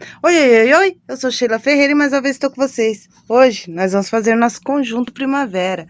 Oi, oi, oi, oi, eu sou Sheila Ferreira e mais uma vez estou com vocês. Hoje nós vamos fazer nosso conjunto primavera.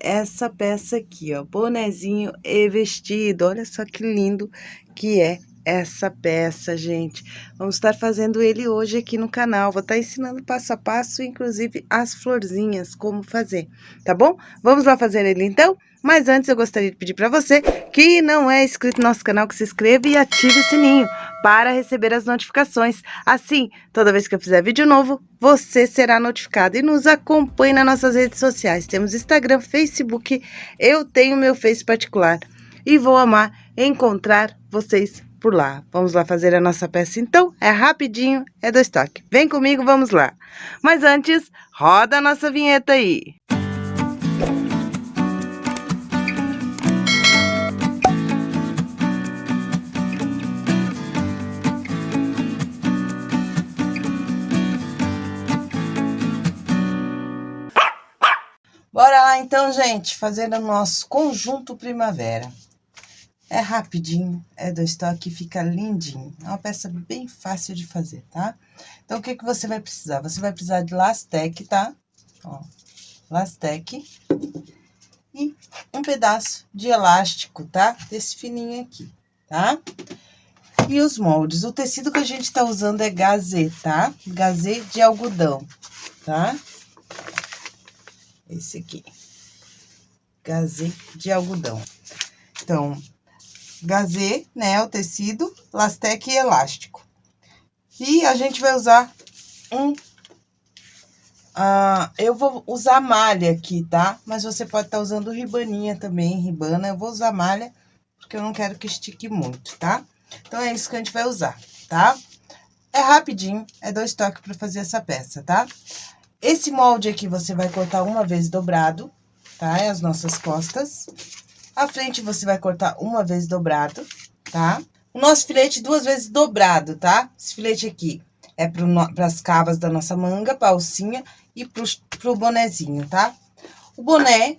Essa peça aqui, ó, bonezinho e vestido. Olha só que lindo que é essa peça, gente. Vamos estar fazendo ele hoje aqui no canal. Vou estar ensinando passo a passo, inclusive as florzinhas, como fazer, tá bom? Vamos lá fazer ele então? Mas antes eu gostaria de pedir para você que não é inscrito no nosso canal, que se inscreva e ative o sininho para receber as notificações. Assim, toda vez que eu fizer vídeo novo, você será notificado. E nos acompanhe nas nossas redes sociais. Temos Instagram, Facebook, eu tenho meu Face particular. E vou amar encontrar vocês por lá. Vamos lá fazer a nossa peça então? É rapidinho, é do estoque. Vem comigo, vamos lá. Mas antes, roda a nossa vinheta aí. Bora lá então, gente, fazer o nosso conjunto primavera. É rapidinho, é do estoque, fica lindinho. É uma peça bem fácil de fazer, tá? Então, o que que você vai precisar? Você vai precisar de lastec, tá? Ó, lastec. E um pedaço de elástico, tá? Desse fininho aqui, tá? E os moldes. O tecido que a gente tá usando é gazê, tá? Gazê de algodão, tá? Esse aqui. Gazê de algodão. Então, gazê, né, o tecido, lastec e elástico. E a gente vai usar um... Ah, eu vou usar malha aqui, tá? Mas você pode estar tá usando ribaninha também, ribana. Eu vou usar malha, porque eu não quero que estique muito, tá? Então, é isso que a gente vai usar, tá? É rapidinho, é dois toques para fazer essa peça, tá? Esse molde aqui você vai cortar uma vez dobrado, tá? É as nossas costas. A frente você vai cortar uma vez dobrado, tá? O nosso filete duas vezes dobrado, tá? Esse filete aqui é para as cavas da nossa manga, pra alcinha e pro, pro bonezinho, tá? O boné,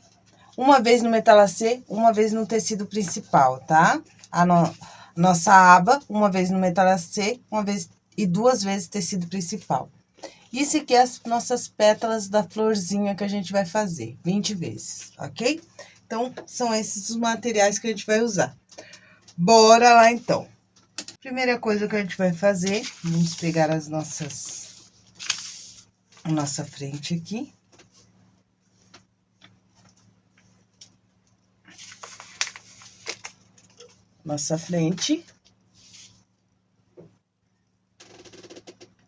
uma vez no metalacê, uma vez no tecido principal, tá? A no, nossa aba, uma vez no metalacê, uma vez e duas vezes tecido principal. Isso aqui é as nossas pétalas da florzinha que a gente vai fazer, 20 vezes, ok? Então, são esses os materiais que a gente vai usar. Bora lá, então. Primeira coisa que a gente vai fazer, vamos pegar as nossas... Nossa frente aqui. Nossa frente.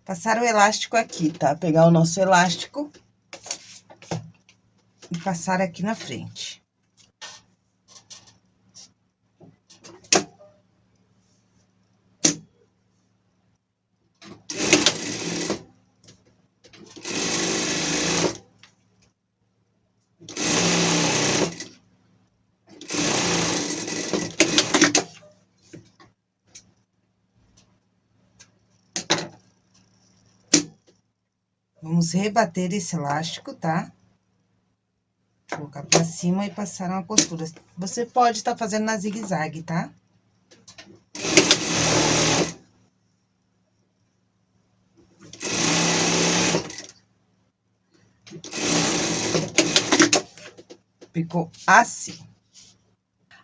Passar o elástico aqui, tá? Pegar o nosso elástico e passar aqui na frente. Vamos rebater esse elástico, tá? Colocar pra cima e passar uma costura. Você pode estar tá fazendo na zigue-zague, tá? Ficou assim.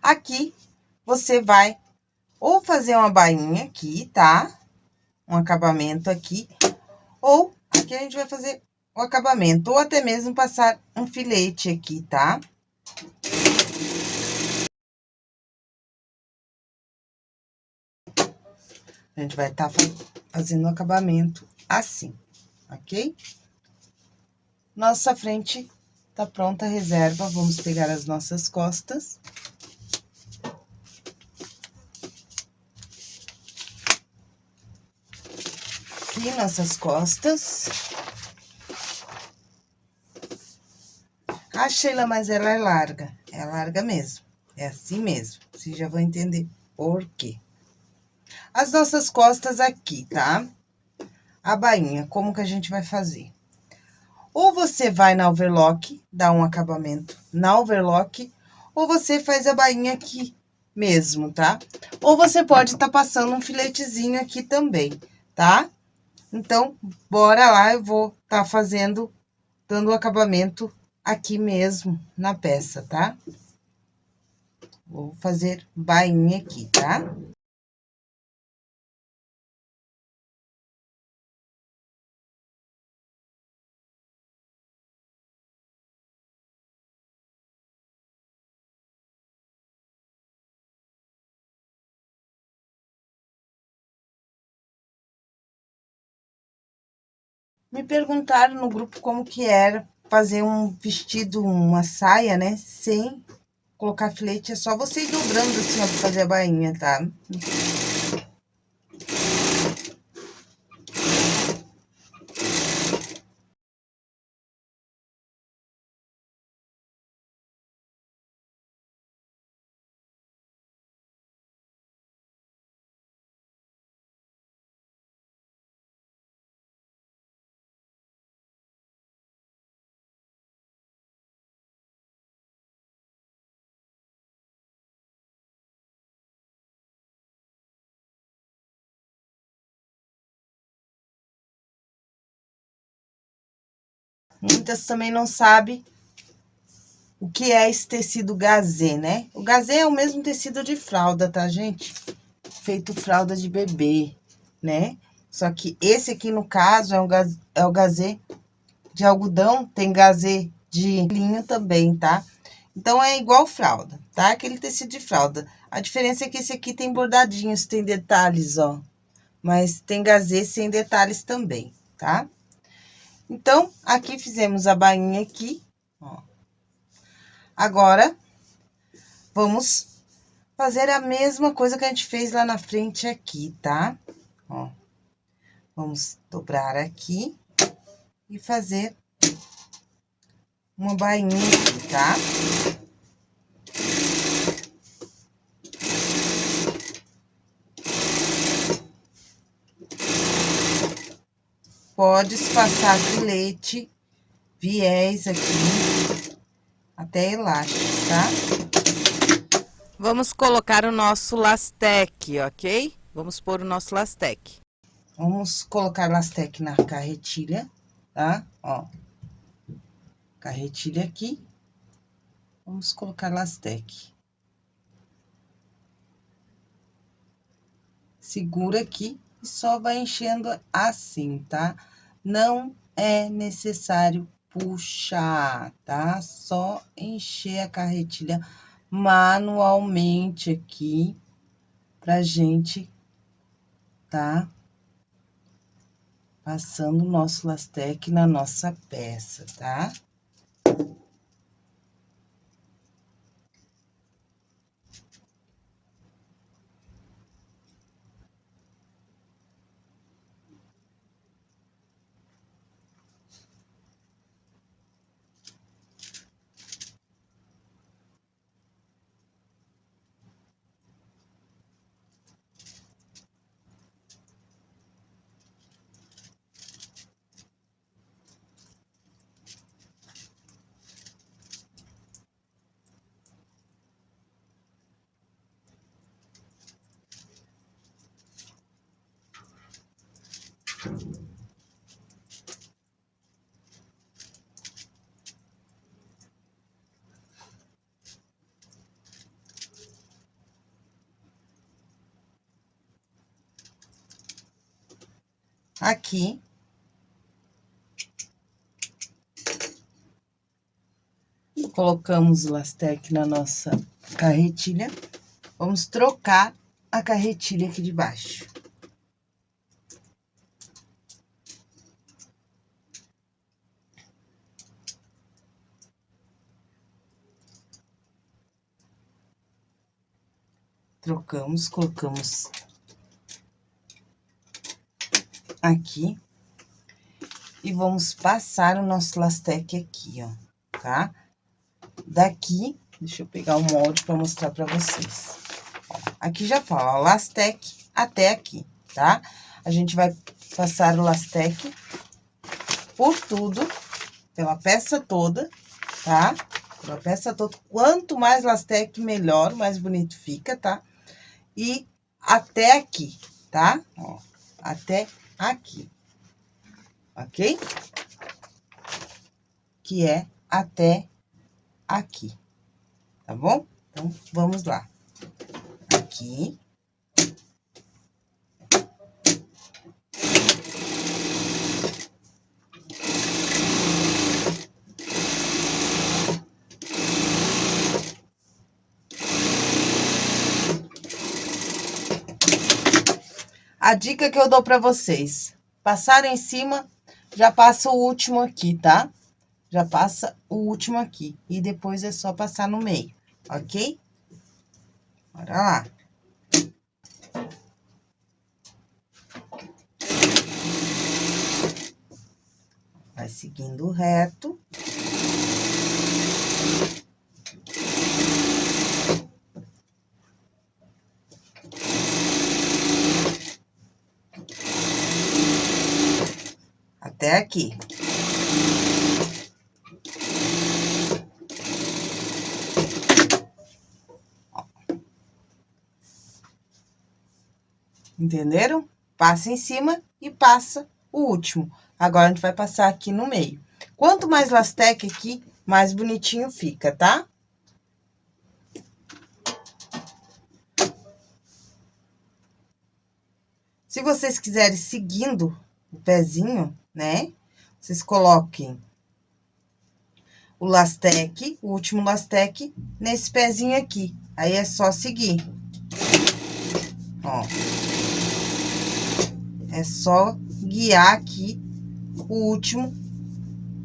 Aqui, você vai ou fazer uma bainha aqui, tá? Um acabamento aqui, ou Aqui a gente vai fazer o acabamento, ou até mesmo passar um filete aqui, tá? A gente vai estar tá fazendo o acabamento assim, ok? Nossa frente tá pronta a reserva, vamos pegar as nossas costas. Aqui nossas costas. Ah, Sheila, mas ela é larga. É larga mesmo. É assim mesmo. Vocês já vão entender por quê. As nossas costas aqui, tá? A bainha, como que a gente vai fazer? Ou você vai na overlock, dá um acabamento na overlock, ou você faz a bainha aqui mesmo, tá? Ou você pode estar tá passando um filetezinho aqui também, tá? Então, bora lá, eu vou tá fazendo, dando o acabamento aqui mesmo na peça, tá? Vou fazer bainha aqui, tá? Me perguntaram no grupo como que era fazer um vestido, uma saia, né? Sem colocar filete, é só você ir dobrando assim, ó, pra fazer a bainha, tá? Muitas também não sabem o que é esse tecido gazê, né? O gazê é o mesmo tecido de fralda, tá, gente? Feito fralda de bebê, né? Só que esse aqui, no caso, é, um gaz, é o gazê de algodão, tem gazê de linho também, tá? Então, é igual fralda, tá? Aquele tecido de fralda. A diferença é que esse aqui tem bordadinhos, tem detalhes, ó. Mas tem gazê sem detalhes também, tá? Então, aqui fizemos a bainha aqui, ó. Agora, vamos fazer a mesma coisa que a gente fez lá na frente aqui, tá? Ó. Vamos dobrar aqui e fazer uma bainha aqui, tá? Pode passar filete, viés aqui, até elástico, tá? Vamos colocar o nosso lastec, ok? Vamos pôr o nosso lastec. Vamos colocar lastec na carretilha, tá? Ó, carretilha aqui. Vamos colocar lastec. Segura aqui e só vai enchendo assim, tá? Não é necessário puxar, tá? Só encher a carretilha manualmente aqui pra gente, tá? Passando o nosso lastec na nossa peça, tá? Aqui. Colocamos o lastec na nossa carretilha. Vamos trocar a carretilha aqui de baixo. Trocamos, colocamos aqui. E vamos passar o nosso lastec aqui, ó, tá? Daqui, deixa eu pegar o molde para mostrar para vocês. Aqui já fala, ó, lastec até aqui, tá? A gente vai passar o lastec por tudo, pela peça toda, tá? Pela peça toda. Quanto mais lastec, melhor, mais bonito fica, tá? E até aqui, tá? Ó, até aqui. ok? Que é até aqui, tá bom? Então, vamos lá. Aqui. A dica que eu dou para vocês, passar em cima, já passa o último aqui, tá? Já passa o último aqui, e depois é só passar no meio, ok? Bora lá. Vai seguindo reto. Até aqui. Entenderam? Passa em cima e passa o último. Agora, a gente vai passar aqui no meio. Quanto mais lastec aqui, mais bonitinho fica, tá? Se vocês quiserem seguindo o pezinho, né? Vocês coloquem o lastec, o último lastec, nesse pezinho aqui. Aí, é só seguir. Ó. É só guiar aqui o último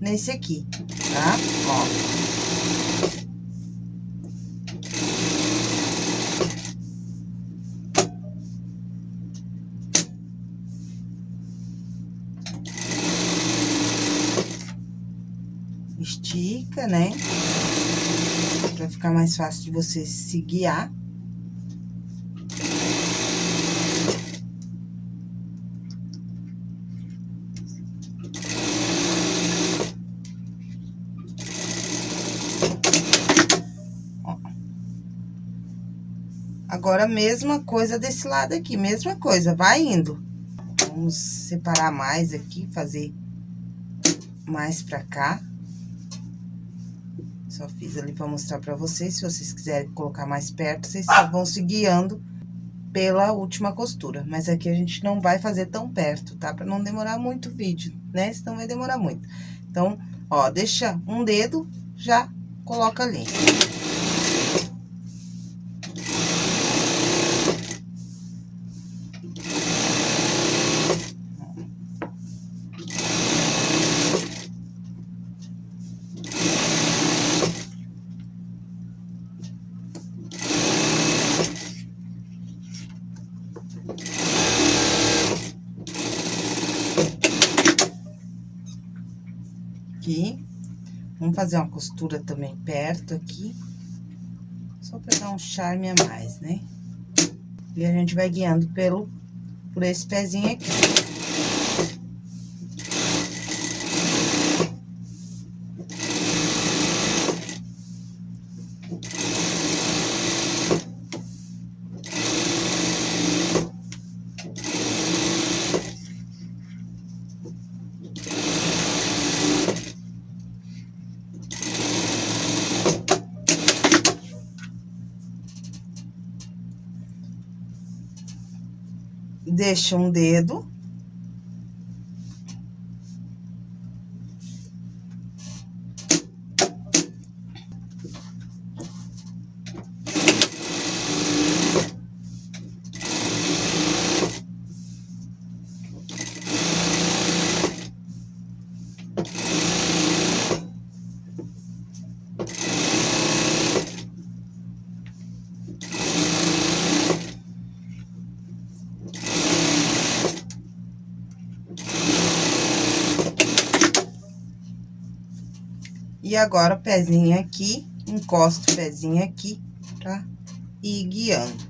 nesse aqui, tá? Ó. né? Pra ficar mais fácil de você se guiar. Agora, mesma coisa desse lado aqui, mesma coisa, vai indo. Vamos separar mais aqui, fazer mais pra cá. Só fiz ali para mostrar para vocês, se vocês quiserem colocar mais perto, vocês só vão se guiando pela última costura. Mas aqui a gente não vai fazer tão perto, tá? Para não demorar muito o vídeo, né? Senão vai demorar muito. Então, ó, deixa um dedo, já coloca ali. Fazer uma costura também perto aqui. Só pra dar um charme a mais, né? E a gente vai guiando pelo, por esse pezinho aqui. Deixa um dedo E agora, pezinho aqui, encosta o pezinho aqui pra ir guiando.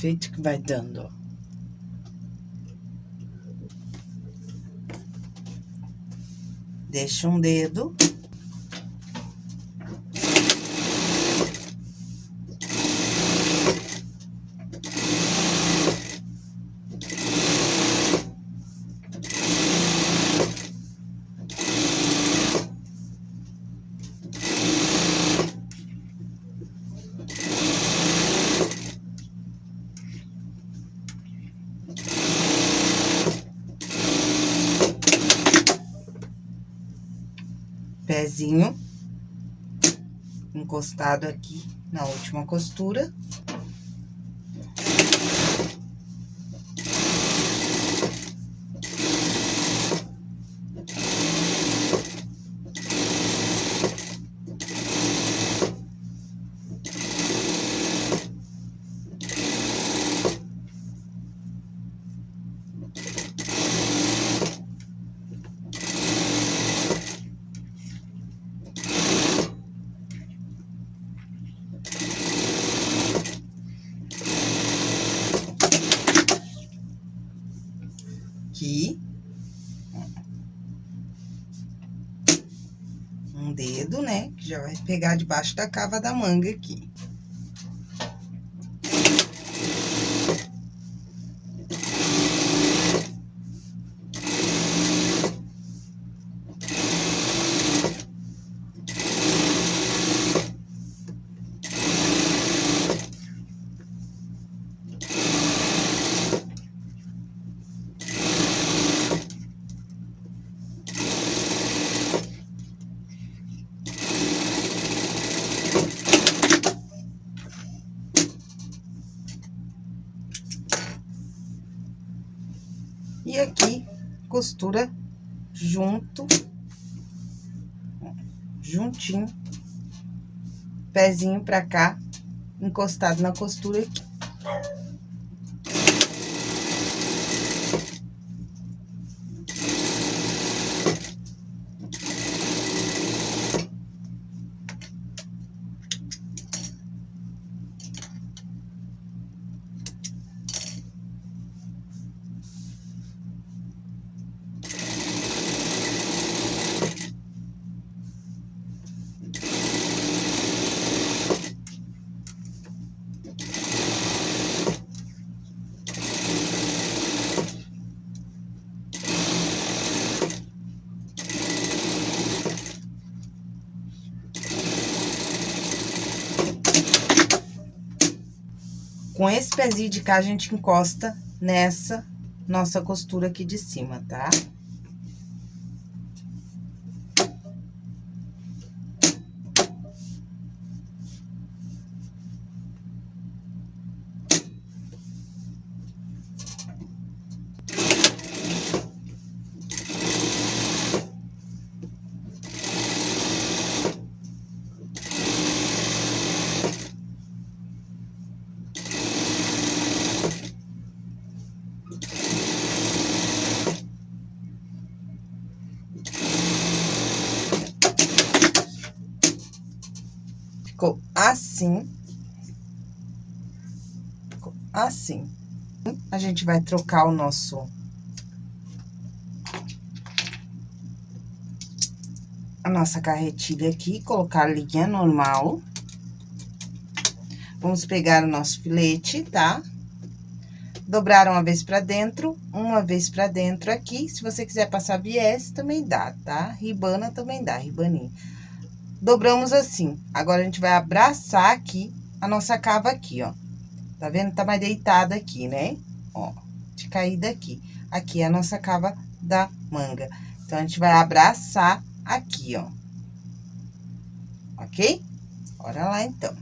Efeito que vai dando. Deixa um dedo. Pezinho encostado aqui na última costura. aqui. Um dedo, né? Que já vai pegar debaixo da cava da manga aqui. E aqui, costura junto, juntinho, pezinho pra cá, encostado na costura aqui. Esse pezinho de cá, a gente encosta nessa nossa costura aqui de cima, tá? Tá? Assim. Assim. A gente vai trocar o nosso... A nossa carretilha aqui, colocar a linha normal. Vamos pegar o nosso filete, tá? Dobrar uma vez pra dentro, uma vez pra dentro aqui. Se você quiser passar viés, também dá, tá? Ribana também dá, ribaninha dobramos assim. Agora, a gente vai abraçar aqui a nossa cava aqui, ó. Tá vendo? Tá mais deitada aqui, né? Ó, de caída aqui. Aqui é a nossa cava da manga. Então, a gente vai abraçar aqui, ó. Ok? Bora lá, então.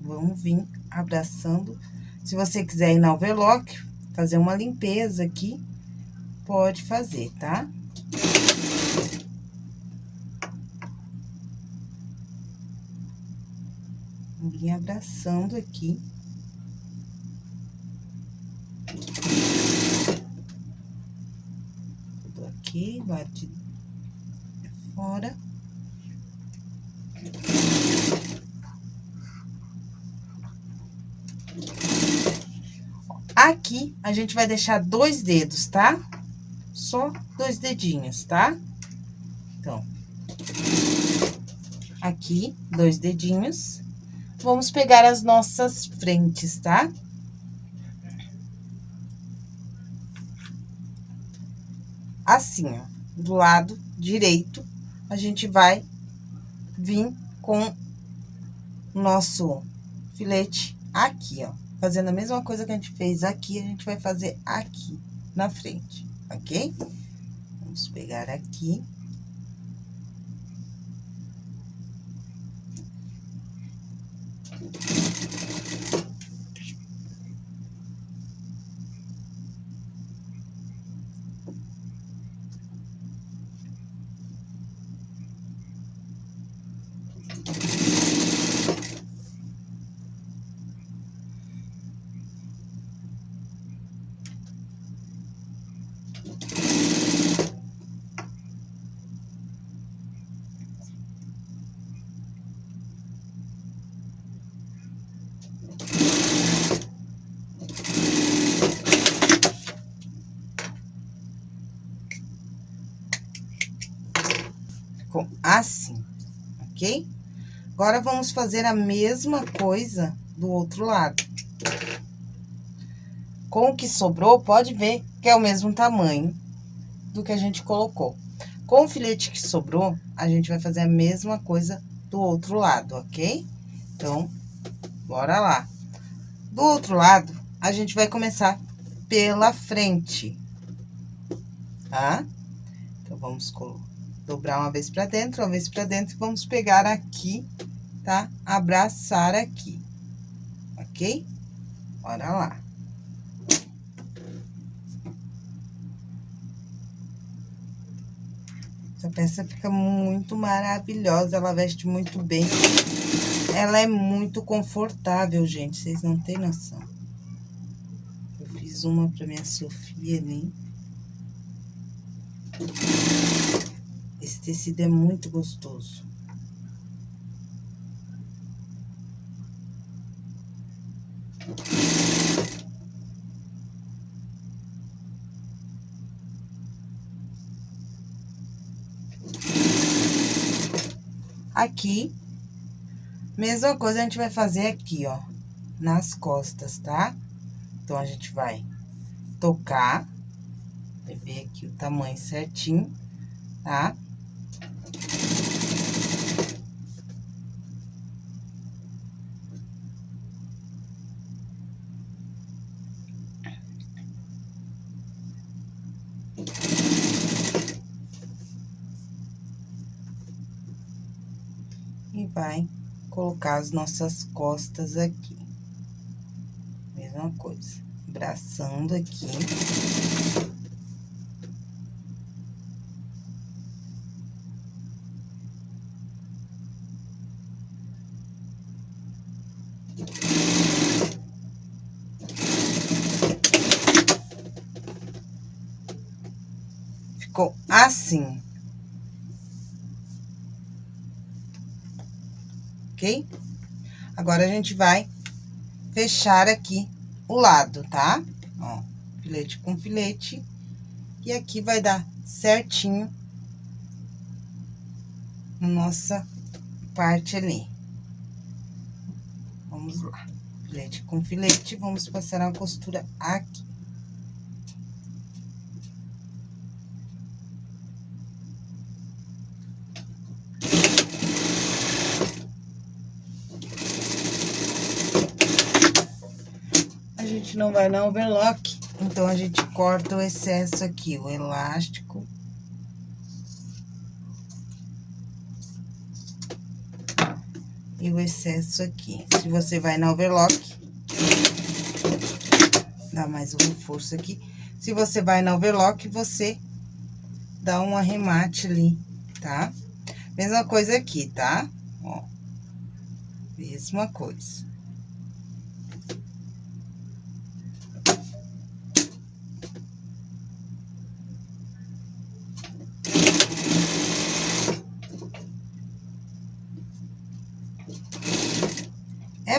Vamos vir abraçando. Se você quiser ir na overlock, fazer uma limpeza aqui, pode fazer, tá? Tá? vim abraçando aqui. Tudo aqui, bate fora. Aqui, a gente vai deixar dois dedos, tá? Só dois dedinhos, tá? Então, aqui, dois dedinhos. Vamos pegar as nossas frentes, tá? Assim, ó, do lado direito, a gente vai vir com o nosso filete aqui, ó. Fazendo a mesma coisa que a gente fez aqui, a gente vai fazer aqui na frente, ok? Vamos pegar aqui. Assim, ok? Agora, vamos fazer a mesma coisa do outro lado. Com o que sobrou, pode ver que é o mesmo tamanho do que a gente colocou. Com o filete que sobrou, a gente vai fazer a mesma coisa do outro lado, ok? Então, bora lá. Do outro lado, a gente vai começar pela frente, tá? Então, vamos dobrar uma vez pra dentro, uma vez pra dentro, vamos pegar aqui, tá? Abraçar aqui, ok? Bora lá. Essa peça fica muito maravilhosa, ela veste muito bem. Ela é muito confortável, gente, vocês não têm noção. Eu fiz uma pra minha Sofia ali. Esse tecido é muito gostoso. Aqui, mesma coisa a gente vai fazer aqui, ó, nas costas, tá? Então, a gente vai tocar, ver aqui o tamanho certinho, tá? E vai colocar as nossas costas aqui. Mesma coisa, abraçando aqui. Ficou assim. Ok? Agora, a gente vai fechar aqui o lado, tá? Ó, filete com filete. E aqui vai dar certinho a nossa parte ali. Vamos lá. Filete com filete, vamos passar uma costura aqui. Não vai na overlock, então a gente corta o excesso aqui, o elástico. e o excesso aqui. Se você vai na overlock, dá mais um reforço aqui. Se você vai na overlock, você dá um arremate ali, tá? Mesma coisa aqui, tá? Ó, mesma coisa.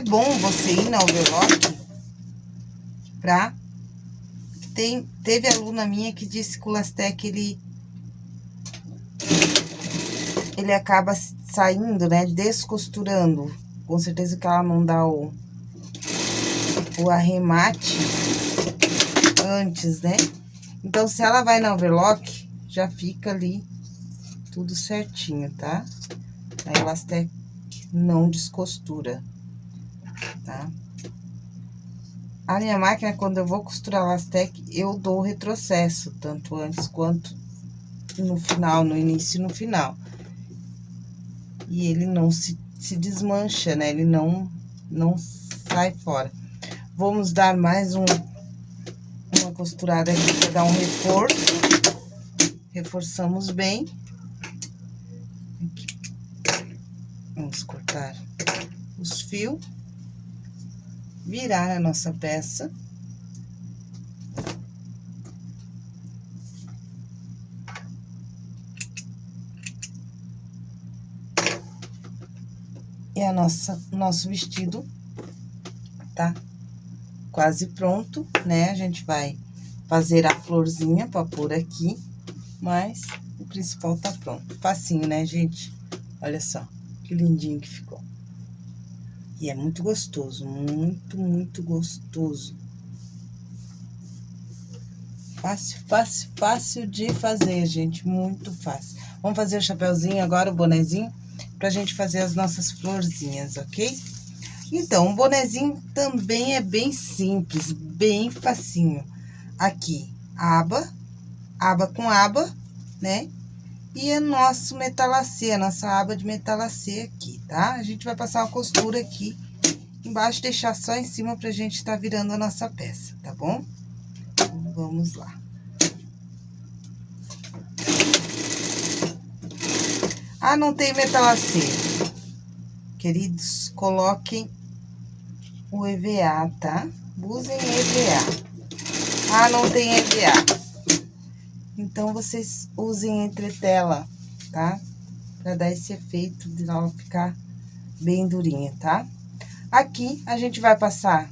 É bom você ir na overlock pra Tem, teve aluna minha que disse que o Lastec, ele... Ele acaba saindo, né, descosturando. Com certeza que ela não dá o, o arremate antes, né? Então, se ela vai na overlock, já fica ali tudo certinho, tá? A Elastec não descostura, tá? A minha máquina, quando eu vou costurar Elastec, eu dou retrocesso, tanto antes quanto no final, no início e no final. E ele não se, se desmancha, né? Ele não, não sai fora. Vamos dar mais um, uma costurada aqui para dar um reforço. Reforçamos bem. Aqui. Vamos cortar os fios. Virar a nossa peça. E a nossa, nosso vestido tá quase pronto, né? A gente vai fazer a florzinha pra pôr aqui, mas o principal tá pronto. Facinho, né, gente? Olha só, que lindinho que ficou. E é muito gostoso, muito, muito gostoso. Fácil, fácil, fácil de fazer, gente, muito fácil. Vamos fazer o chapéuzinho agora, o bonezinho, pra gente fazer as nossas florzinhas, ok? Então, o bonezinho também é bem simples, bem facinho. Aqui, aba, aba com aba, né? E é nosso metalacê, a nossa aba de metalacê aqui, tá? A gente vai passar uma costura aqui embaixo, deixar só em cima pra gente estar tá virando a nossa peça, tá bom? Então, vamos lá. Ah, não tem metalacê. Queridos, coloquem o EVA, tá? Usem EVA. Ah, não tem EVA. Então, vocês usem entretela, tá? Pra dar esse efeito de ela ficar bem durinha, tá? Aqui, a gente vai passar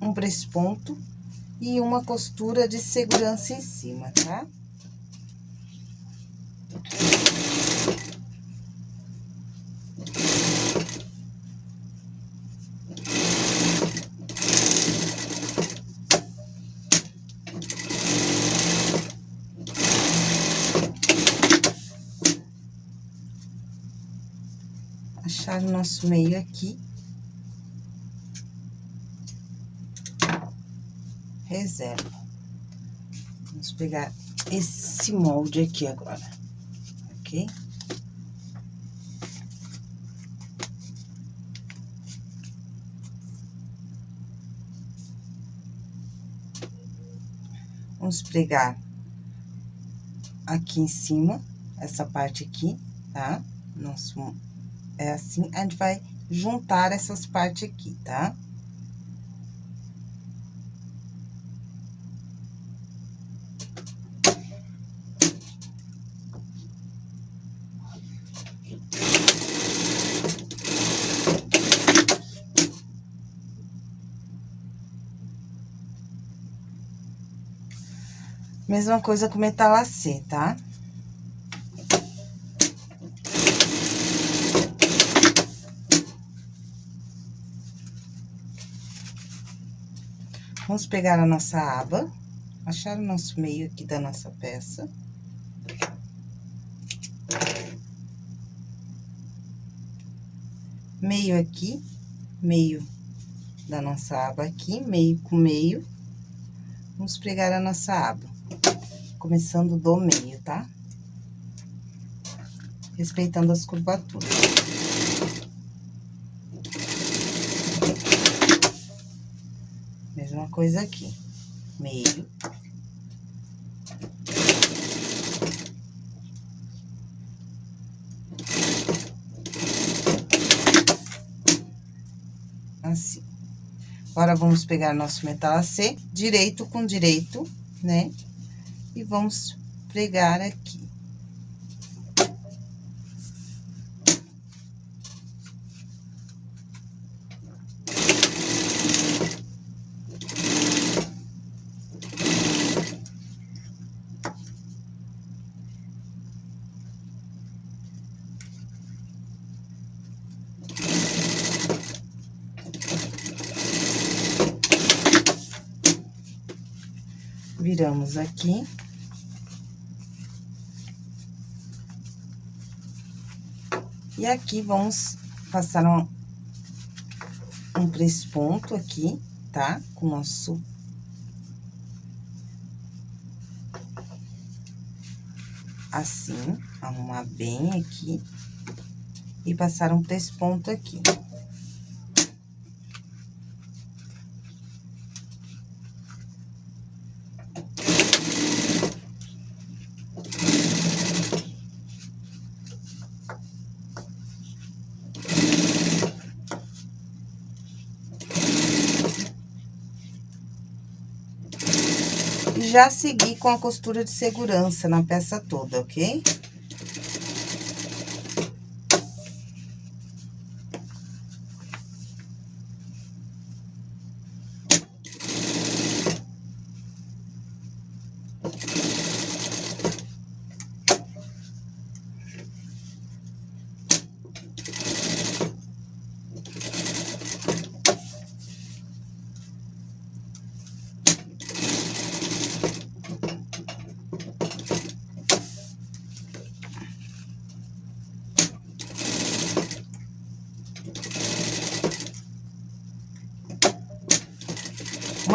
um ponto e uma costura de segurança em cima, tá? Nosso meio aqui. Reserva. Vamos pegar esse molde aqui agora, ok? Vamos pregar aqui em cima, essa parte aqui, tá? Nosso é assim, a gente vai juntar essas partes aqui, tá? Mesma coisa com metalacê, tá? Vamos pegar a nossa aba, achar o nosso meio aqui da nossa peça. Meio aqui, meio da nossa aba aqui, meio com meio. Vamos pregar a nossa aba, começando do meio, tá? Respeitando as curvaturas. Mesma coisa aqui, meio. Assim. Agora, vamos pegar nosso metalacê, direito com direito, né? E vamos pregar aqui. Viramos aqui. E aqui vamos passar um, um ponto aqui, tá? Com o nosso... Assim, arrumar bem aqui. E passar um ponto aqui. Já seguir com a costura de segurança na peça toda, ok?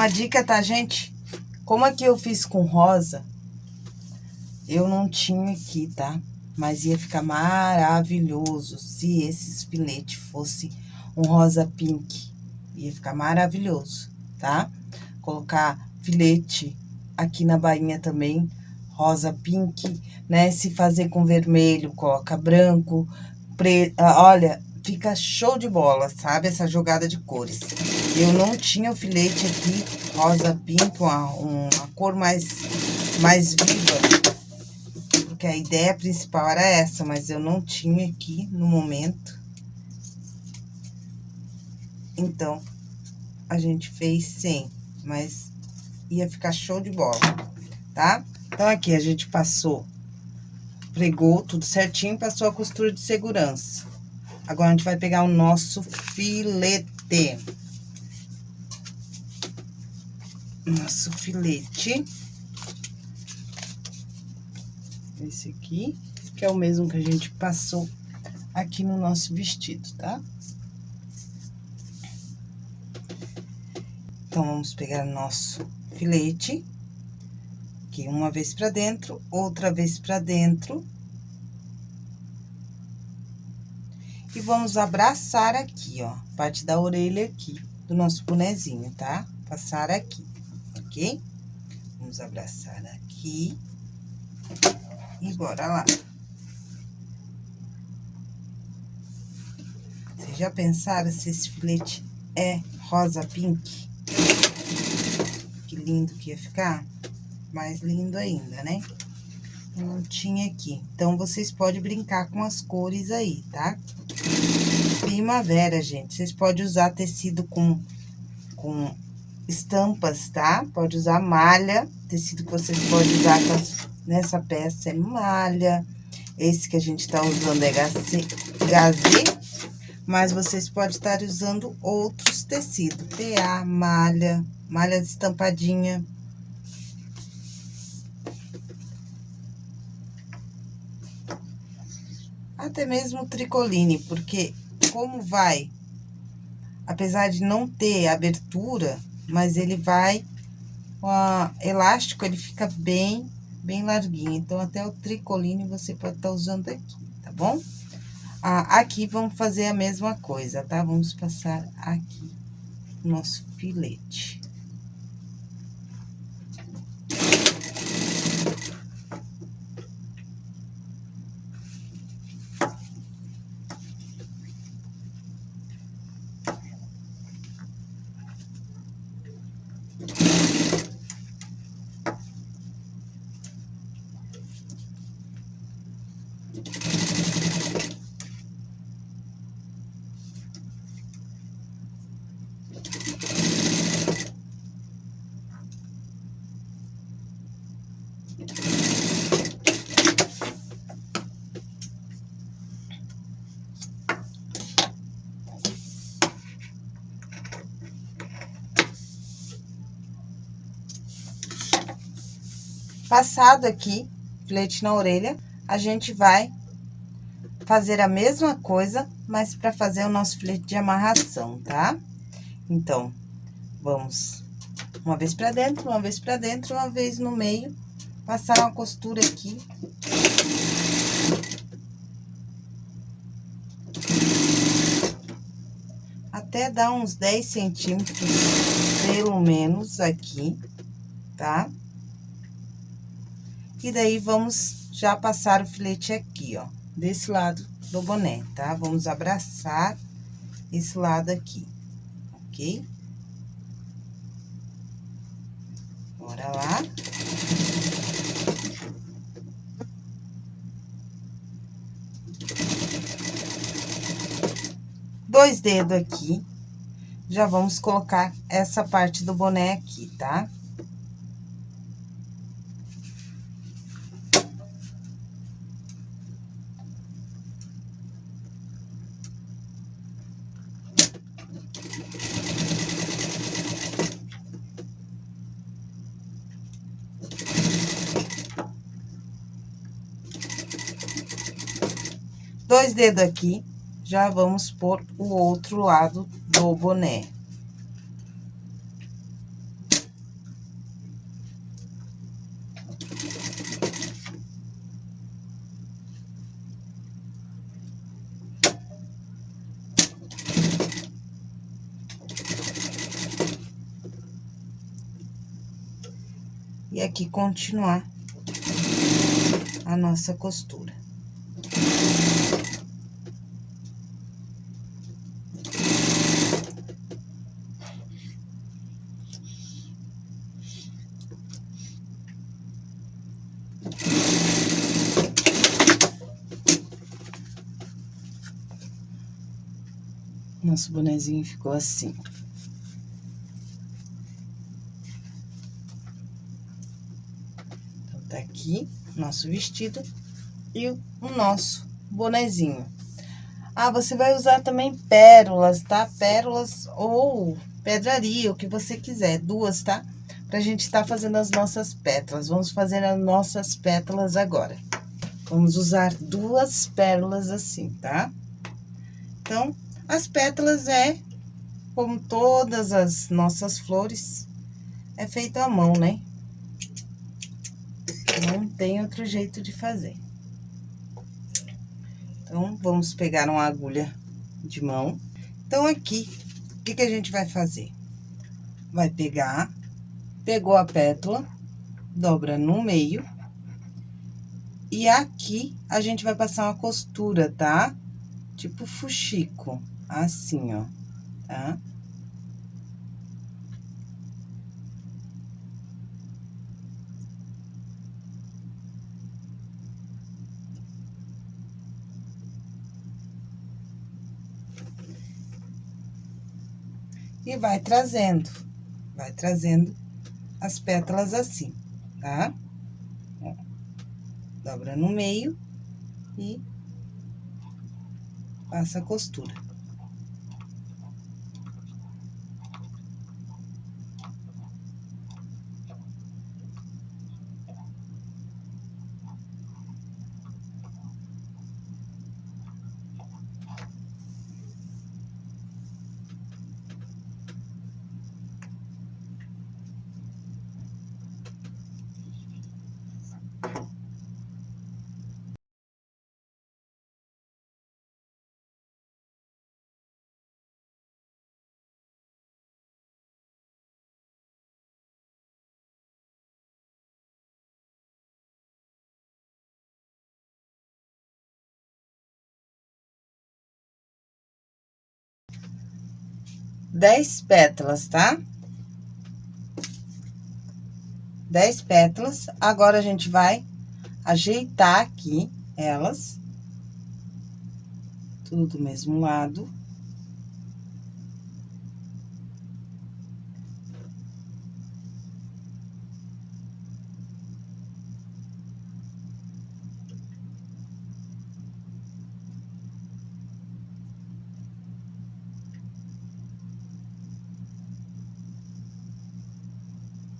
Uma dica, tá, gente? Como aqui eu fiz com rosa, eu não tinha aqui, tá? Mas ia ficar maravilhoso se esse filete fosse um rosa pink. Ia ficar maravilhoso, tá? Colocar filete aqui na bainha também, rosa pink, né? Se fazer com vermelho, coloca branco, preto. Olha, fica show de bola, sabe? Essa jogada de cores. Eu não tinha o filete aqui, rosa pink, uma, uma cor mais, mais viva. Porque a ideia principal era essa, mas eu não tinha aqui no momento. Então, a gente fez sem, mas ia ficar show de bola, tá? Então, aqui a gente passou, pregou tudo certinho, passou a costura de segurança. Agora, a gente vai pegar o nosso filete. Nosso filete. Esse aqui, que é o mesmo que a gente passou aqui no nosso vestido, tá? Então, vamos pegar nosso filete, aqui uma vez pra dentro, outra vez pra dentro, E vamos abraçar aqui, ó, parte da orelha aqui do nosso bonezinho, tá? Passar aqui, ok? Vamos abraçar aqui. E bora lá. Vocês já pensaram se esse filete é rosa pink? Que lindo que ia ficar? Mais lindo ainda, né? não tinha aqui. Então, vocês podem brincar com as cores aí, tá? Primavera, gente. Vocês podem usar tecido com, com estampas, tá? Pode usar malha. Tecido que vocês podem usar nessa peça é malha. Esse que a gente tá usando é gazê. Mas vocês podem estar usando outros tecidos. PA, malha, malha estampadinha. até mesmo tricoline, porque como vai, apesar de não ter abertura, mas ele vai, o elástico, ele fica bem, bem larguinho. Então, até o tricoline você pode estar tá usando aqui, tá bom? Ah, aqui vamos fazer a mesma coisa, tá? Vamos passar aqui nosso filete. Passado aqui, filete na orelha, a gente vai fazer a mesma coisa, mas para fazer o nosso filete de amarração, tá? Então, vamos uma vez pra dentro, uma vez pra dentro, uma vez no meio, passar uma costura aqui. Até dar uns 10 centímetros, pelo menos, aqui, tá? E daí, vamos já passar o filete aqui, ó, desse lado do boné, tá? Vamos abraçar esse lado aqui, ok? Bora lá. Dois dedos aqui, já vamos colocar essa parte do boné aqui, tá? Tá? Dois dedos aqui, já vamos por o outro lado do boné. E aqui continuar a nossa costura. Nosso bonezinho ficou assim. Então, tá aqui nosso vestido e o nosso bonezinho. Ah, você vai usar também pérolas, tá? Pérolas ou pedraria, o que você quiser, duas, tá? Pra gente tá fazendo as nossas pétalas. Vamos fazer as nossas pétalas agora. Vamos usar duas pérolas assim, tá? Então, as pétalas é, como todas as nossas flores, é feito à mão, né? Não tem outro jeito de fazer. Então, vamos pegar uma agulha de mão. Então, aqui, o que, que a gente vai fazer? Vai pegar, pegou a pétala, dobra no meio. E aqui, a gente vai passar uma costura, tá? Tipo fuxico, assim, ó, tá? e vai trazendo, vai trazendo as pétalas assim, tá? Ó, dobra no meio e passa a costura. Dez pétalas, tá? Dez pétalas. Agora, a gente vai ajeitar aqui elas. Tudo do mesmo lado.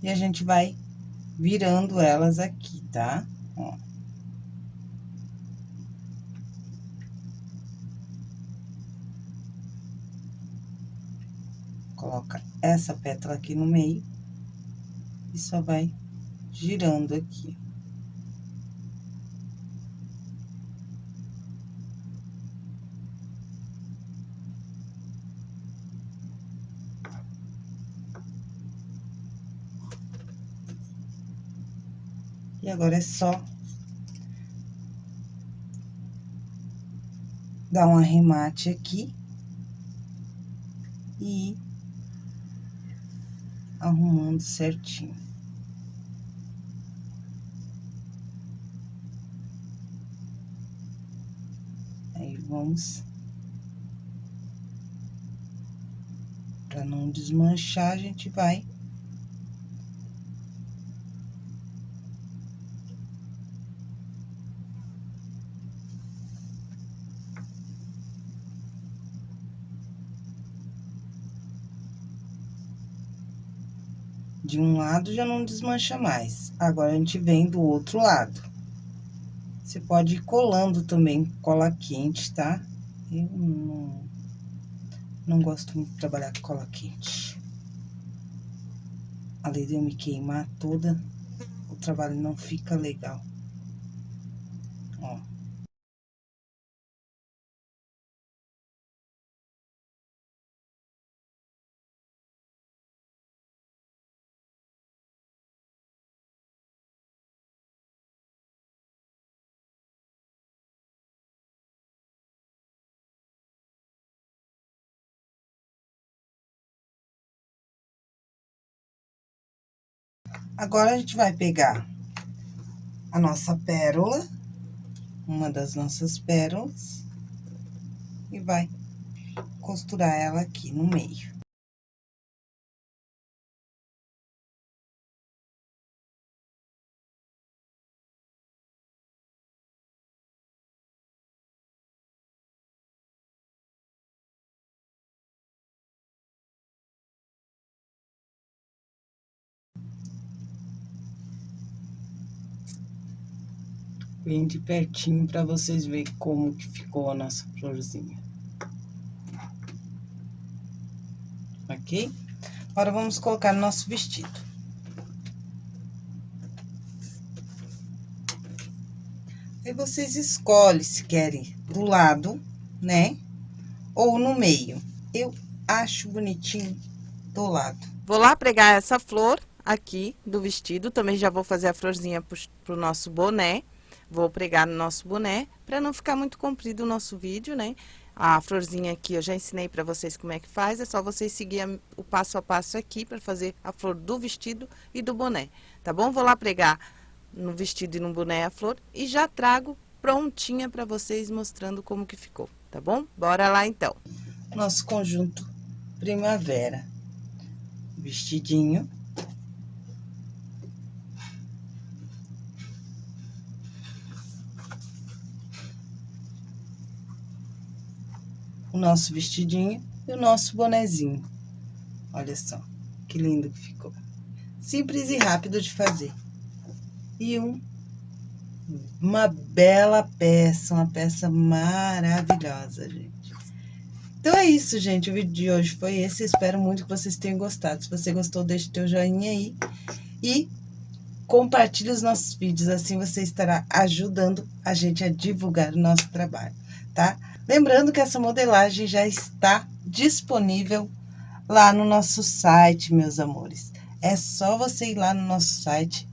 E a gente vai virando elas aqui, tá? Ó. Coloca essa pétala aqui no meio e só vai girando aqui. E agora é só dar um arremate aqui e arrumando certinho. Aí, vamos... Pra não desmanchar, a gente vai de um lado já não desmancha mais. Agora, a gente vem do outro lado. Você pode ir colando também cola quente, tá? Eu não, não gosto muito de trabalhar com cola quente. Além de eu me queimar toda, o trabalho não fica legal. Agora, a gente vai pegar a nossa pérola, uma das nossas pérolas, e vai costurar ela aqui no meio. Bem de pertinho para vocês verem como que ficou a nossa florzinha. Ok? Agora, vamos colocar no nosso vestido. Aí, vocês escolhem se querem do lado, né? Ou no meio. Eu acho bonitinho do lado. Vou lá pregar essa flor aqui do vestido. Também já vou fazer a florzinha pro, pro nosso boné. Vou pregar no nosso boné, para não ficar muito comprido o nosso vídeo, né? A florzinha aqui eu já ensinei para vocês como é que faz, é só vocês seguir o passo a passo aqui para fazer a flor do vestido e do boné, tá bom? Vou lá pregar no vestido e no boné a flor e já trago prontinha para vocês mostrando como que ficou, tá bom? Bora lá então. Nosso conjunto primavera. Vestidinho nosso vestidinho e o nosso bonezinho. Olha só, que lindo que ficou. Simples e rápido de fazer. E um, uma bela peça, uma peça maravilhosa, gente. Então é isso, gente. O vídeo de hoje foi esse. Espero muito que vocês tenham gostado. Se você gostou, deixe teu joinha aí. E compartilhe os nossos vídeos. Assim você estará ajudando a gente a divulgar o nosso trabalho, tá? Lembrando que essa modelagem já está disponível lá no nosso site, meus amores. É só você ir lá no nosso site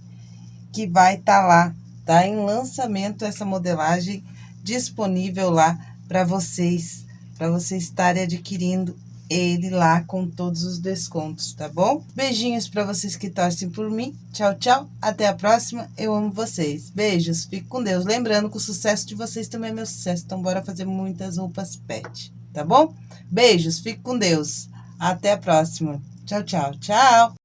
que vai estar tá lá, tá? Em lançamento essa modelagem disponível lá para vocês, para vocês estarem adquirindo ele lá com todos os descontos, tá bom? Beijinhos para vocês que torcem por mim. Tchau, tchau. Até a próxima. Eu amo vocês. Beijos. Fique com Deus. Lembrando que o sucesso de vocês também é meu sucesso. Então, bora fazer muitas roupas pet, tá bom? Beijos. Fique com Deus. Até a próxima. Tchau, tchau. Tchau.